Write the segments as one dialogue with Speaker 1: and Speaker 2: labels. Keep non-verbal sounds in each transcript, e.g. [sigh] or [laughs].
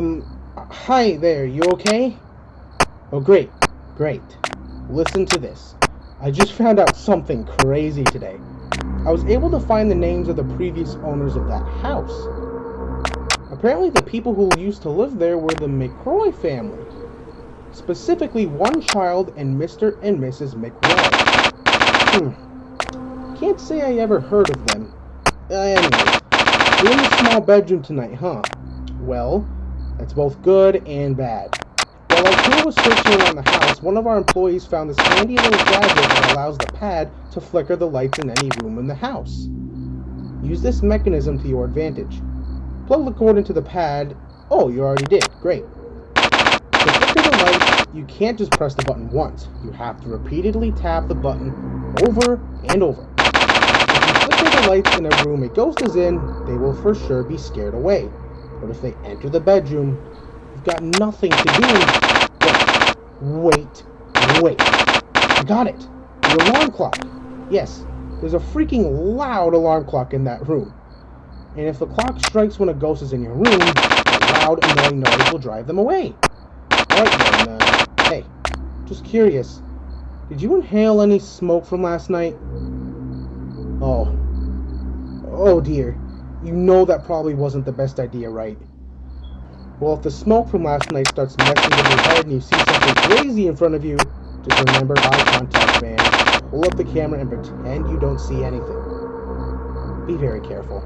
Speaker 1: hi there, you okay? Oh, great, great. Listen to this. I just found out something crazy today. I was able to find the names of the previous owners of that house. Apparently, the people who used to live there were the McCroy family. Specifically, one child and Mr. and Mrs. McRoy. Hmm. Can't say I ever heard of them. Uh, anyways, you're in a small bedroom tonight, huh? Well, that's both good and bad. While our crew was searching around the house, one of our employees found this handy little gadget that allows the pad to flicker the lights in any room in the house. Use this mechanism to your advantage. Plug the cord into the pad. Oh, you already did. Great. To flicker the lights, you can't just press the button once. You have to repeatedly tap the button over and over. If you flicker the lights in a room a ghost is in, they will for sure be scared away. But if they enter the bedroom, you've got nothing to do. Wait, wait, wait. I got it. The alarm clock. Yes, there's a freaking loud alarm clock in that room. And if the clock strikes when a ghost is in your room, a loud, annoying noise will drive them away. Alright then, uh, hey, just curious. Did you inhale any smoke from last night? Oh. Oh dear. You know that probably wasn't the best idea, right? Well, if the smoke from last night starts messing with your head and you see something crazy in front of you, just remember eye contact, man. Pull up the camera and pretend you don't see anything. Be very careful.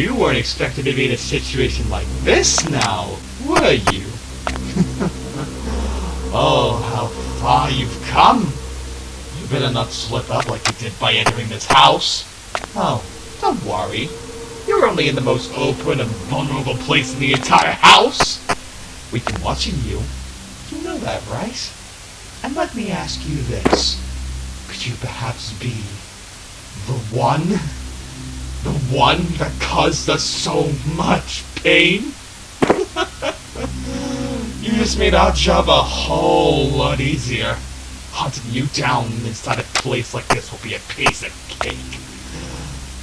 Speaker 2: You weren't expected to be in a situation like this now, were you? [laughs] oh, how far you've come! You better not slip up like you did by entering this house. Oh, don't worry. You're only in the most open and vulnerable place in the entire house. We've been watching you. You know that, right? And let me ask you this. Could you perhaps be the one? The one that caused us so much pain? [laughs] you just made our job a whole lot easier. Hunting you down inside a place like this will be a piece of cake.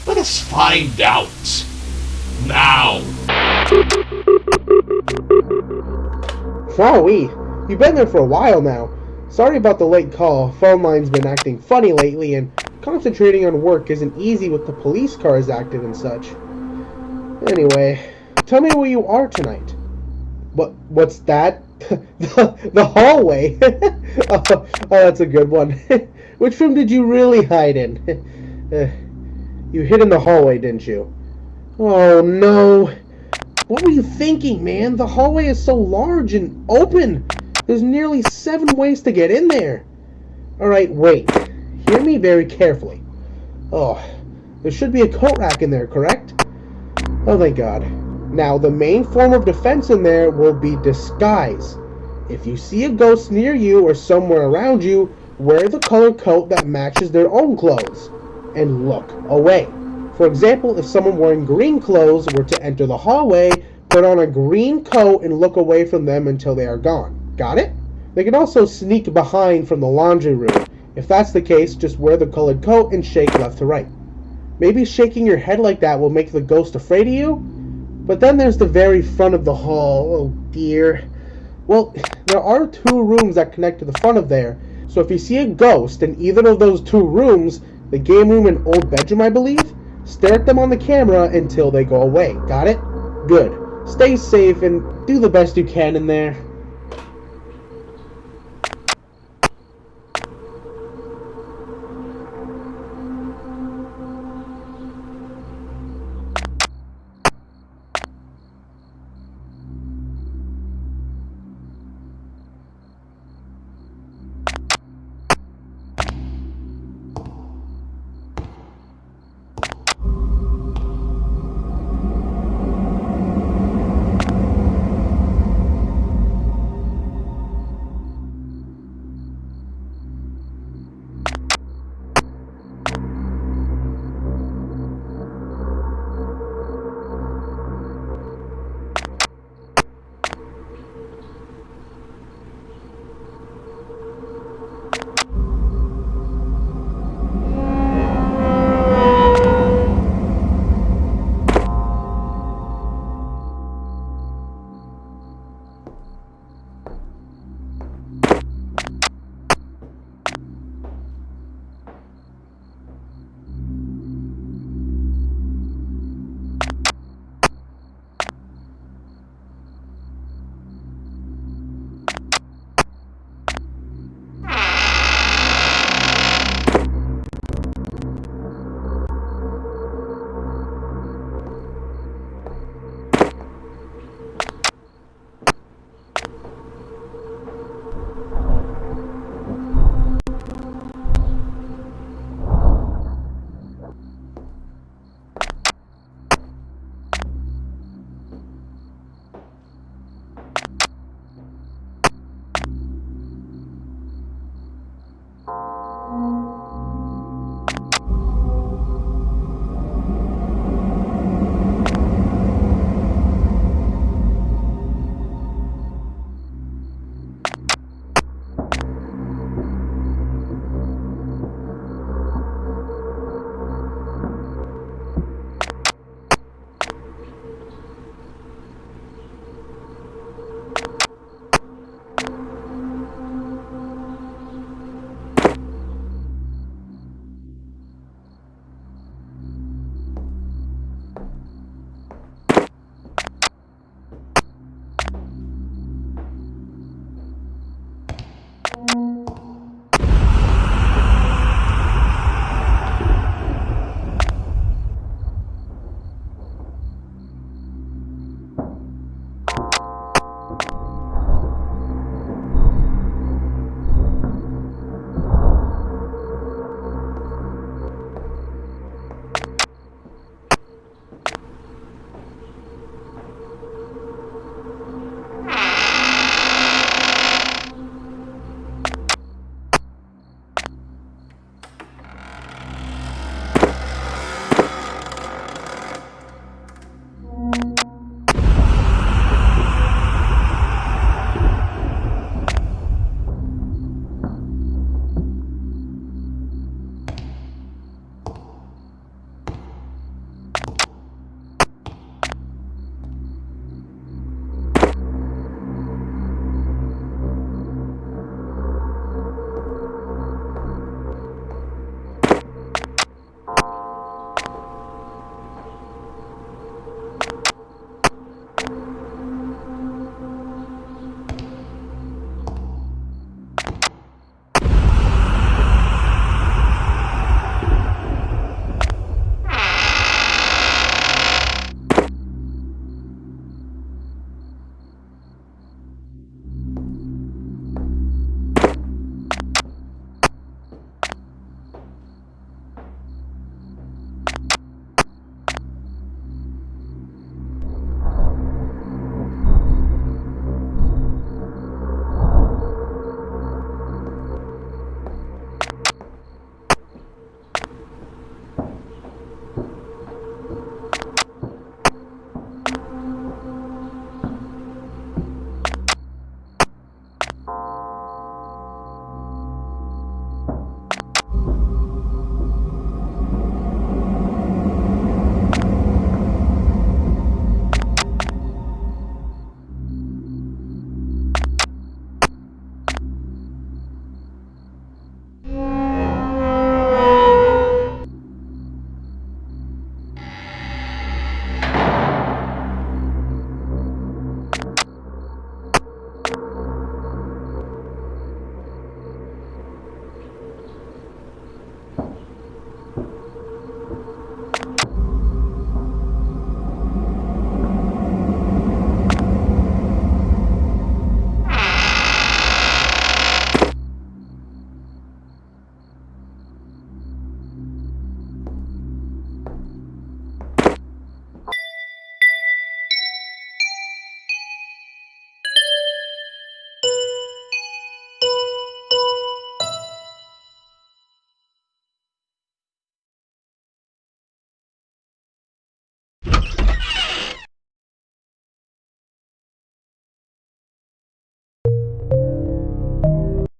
Speaker 2: Let us find out. Now.
Speaker 1: Wowee, you've been there for a while now. Sorry about the late call. Phone line's been acting funny lately, and concentrating on work isn't easy with the police cars active and such. Anyway, tell me where you are tonight. What? What's that? [laughs] the, the hallway. [laughs] oh, oh, that's a good one. [laughs] Which room did you really hide in? Uh, you hid in the hallway, didn't you? Oh no. What were you thinking, man? The hallway is so large and open. There's nearly seven ways to get in there. Alright, wait. Hear me very carefully. Oh, there should be a coat rack in there, correct? Oh, thank God. Now, the main form of defense in there will be disguise. If you see a ghost near you or somewhere around you, wear the color coat that matches their own clothes. And look away. For example, if someone wearing green clothes were to enter the hallway, put on a green coat and look away from them until they are gone. Got it? They can also sneak behind from the laundry room. If that's the case, just wear the colored coat and shake left to right. Maybe shaking your head like that will make the ghost afraid of you? But then there's the very front of the hall. Oh dear. Well, there are two rooms that connect to the front of there. So if you see a ghost in either of those two rooms, the game room and old bedroom, I believe, stare at them on the camera until they go away. Got it? Good. Stay safe and do the best you can in there.